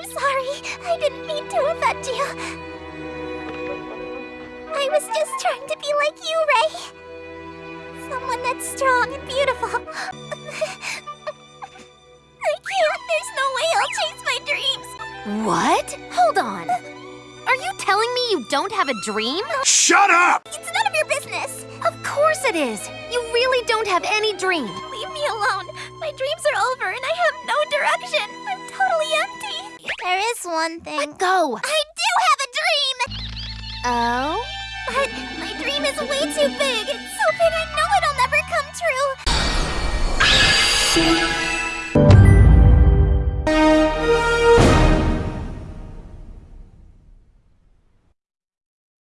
I'm sorry. I didn't mean to offend you. I was just trying to be like you, Ray. Someone that's strong and beautiful. I can't. There's no way I'll chase my dreams. What? Hold on. Are you telling me you don't have a dream? Shut up! It's none of your business. Of course it is. You really don't have any dream. Leave me alone. My dreams are over and I have There is one thing. Let go. I do have a dream! Oh? But my dream is way too big. It's so big I know it'll never come true.